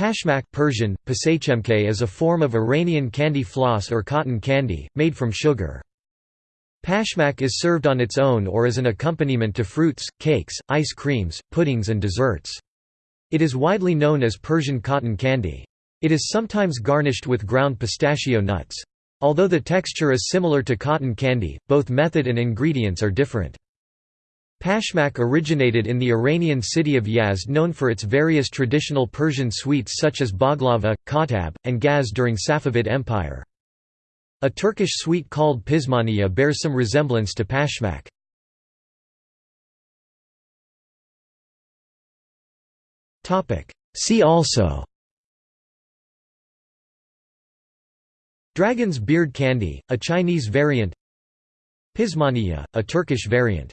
Pashmak Persian, is a form of Iranian candy floss or cotton candy, made from sugar. Pashmak is served on its own or as an accompaniment to fruits, cakes, ice creams, puddings and desserts. It is widely known as Persian cotton candy. It is sometimes garnished with ground pistachio nuts. Although the texture is similar to cotton candy, both method and ingredients are different. Pashmak originated in the Iranian city of Yazd known for its various traditional Persian sweets such as baklava, ghotab, and gaz during Safavid Empire. A Turkish sweet called pizmaniye bears some resemblance to pashmak. See also Dragon's beard candy, a Chinese variant Pizmaniye, a Turkish variant